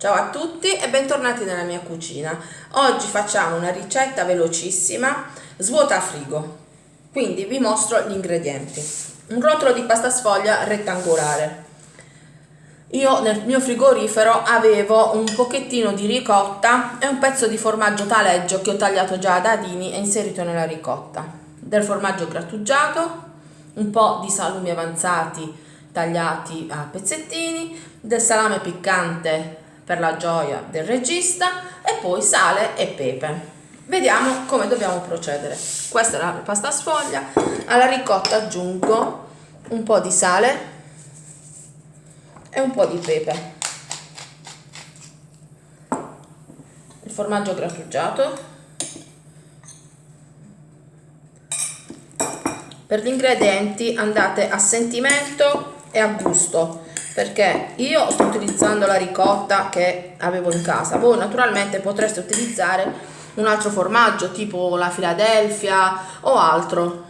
Ciao a tutti e bentornati nella mia cucina. Oggi facciamo una ricetta velocissima, svuota frigo. Quindi vi mostro gli ingredienti. Un rotolo di pasta sfoglia rettangolare. Io nel mio frigorifero avevo un pochettino di ricotta e un pezzo di formaggio taleggio che ho tagliato già a dadini e inserito nella ricotta. Del formaggio grattugiato, un po' di salumi avanzati tagliati a pezzettini, del salame piccante per la gioia del regista e poi sale e pepe. Vediamo come dobbiamo procedere. Questa è la pasta sfoglia, alla ricotta aggiungo un po' di sale e un po' di pepe. Il formaggio grattugiato. Per gli ingredienti andate a sentimento e a gusto perché io sto utilizzando la ricotta che avevo in casa. Voi naturalmente potreste utilizzare un altro formaggio tipo la Philadelphia o altro.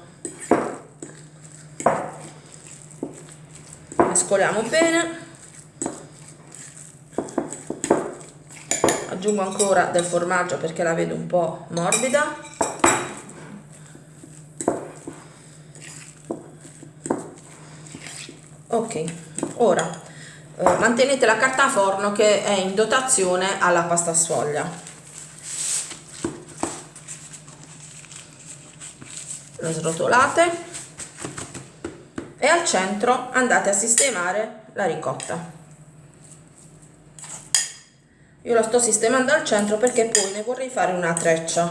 Mescoliamo bene. Aggiungo ancora del formaggio perché la vedo un po' morbida. Ok ora eh, mantenete la carta forno che è in dotazione alla pasta sfoglia. Lo srotolate e al centro andate a sistemare la ricotta. Io la sto sistemando al centro perché poi ne vorrei fare una treccia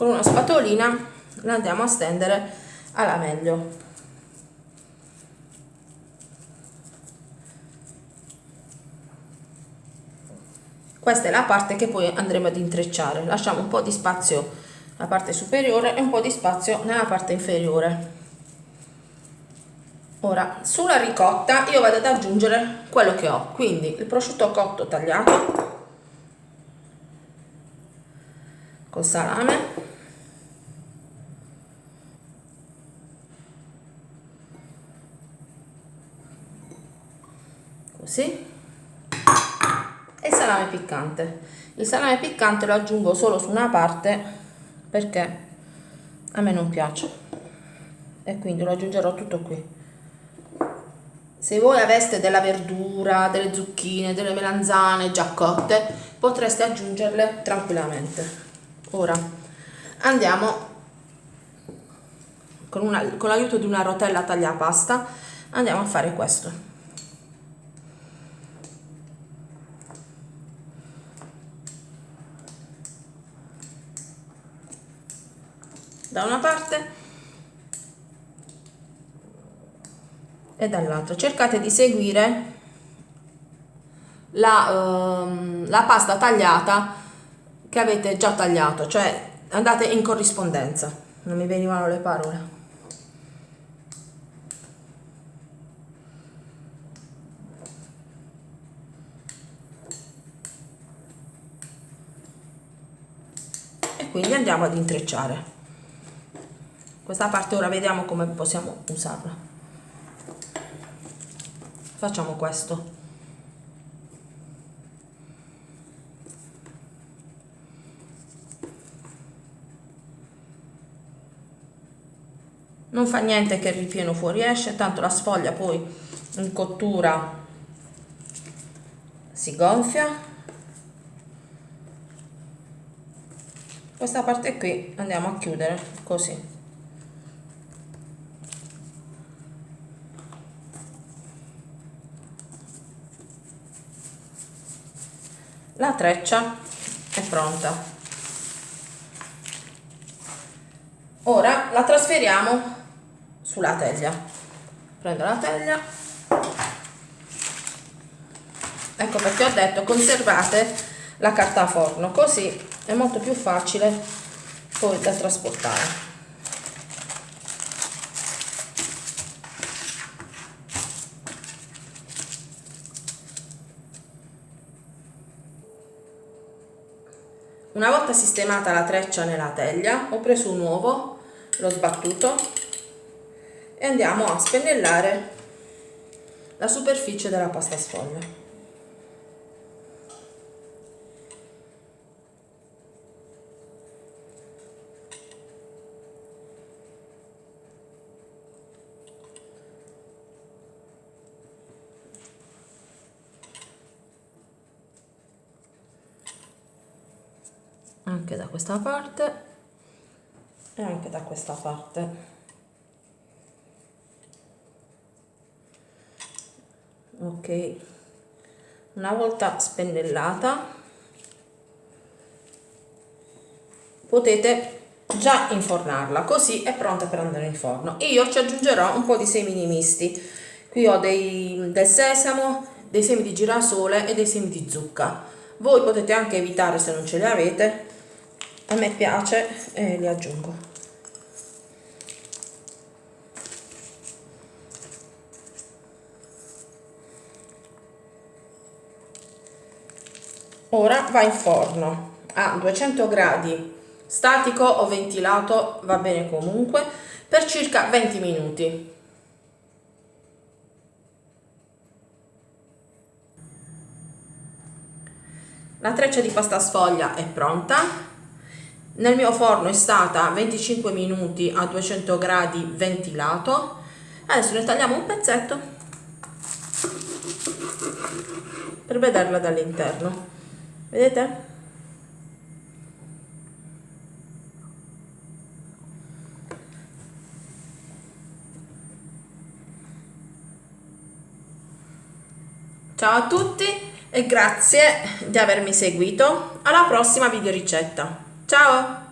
con una spatolina la andiamo a stendere alla meglio. Questa è la parte che poi andremo ad intrecciare. Lasciamo un po' di spazio nella parte superiore e un po' di spazio nella parte inferiore. Ora sulla ricotta io vado ad aggiungere quello che ho. Quindi il prosciutto cotto tagliato col salame così e salame piccante. Il salame piccante lo aggiungo solo su una parte perché a me non piace. E quindi lo aggiungerò tutto qui. Se voi aveste della verdura, delle zucchine, delle melanzane già cotte potreste aggiungerle tranquillamente. Ora andiamo con, l'aiuto di una rotella tagliapasta andiamo a fare questo da una parte e dall'altra. Cercate di seguire la, uh, la pasta tagliata che avete già tagliato cioè andate in corrispondenza. Non mi venivano le parole. Quindi andiamo ad intrecciare questa parte ora vediamo come possiamo usarla. Facciamo questo. Non fa niente che il ripieno fuoriesce tanto la sfoglia poi in cottura si gonfia. Questa parte qui andiamo a chiudere così la treccia è pronta. Ora la trasferiamo sulla teglia. Prendo la teglia. Ecco perché ho detto conservate la carta a forno così è molto più facile poi da trasportare Una volta sistemata la treccia nella teglia, ho preso un uovo, l'ho sbattuto e andiamo a spennellare la superficie della pasta sfoglia. Anche da questa parte. E anche da questa parte. Ok. Una volta spennellata potete già infornarla così è pronta per andare in forno. Io ci aggiungerò un po' di semi misti. Qui ho dei, del sesamo dei semi di girasole e dei semi di zucca. Voi potete anche evitare se non ce li avete a me piace e li aggiungo. Ora va in forno. A 200 gradi. Statico o ventilato va bene comunque per circa 20 minuti. La treccia di pasta sfoglia è pronta nel mio forno è stata 25 minuti a 200 gradi ventilato adesso ne tagliamo un pezzetto per vederla dall'interno vedete? Ciao a tutti e grazie di avermi seguito. Alla prossima video ricetta. Ciao!